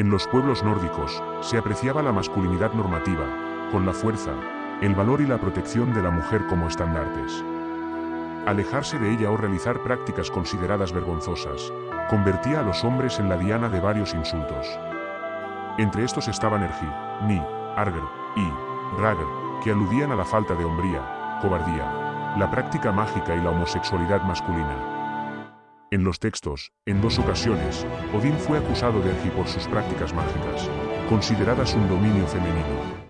En los pueblos nórdicos, se apreciaba la masculinidad normativa, con la fuerza, el valor y la protección de la mujer como estandartes. Alejarse de ella o realizar prácticas consideradas vergonzosas, convertía a los hombres en la diana de varios insultos. Entre estos estaban Ergi, Ni, Arger y Rager, que aludían a la falta de hombría, cobardía, la práctica mágica y la homosexualidad masculina. En los textos, en dos ocasiones, Odín fue acusado de Ergi por sus prácticas mágicas, consideradas un dominio femenino.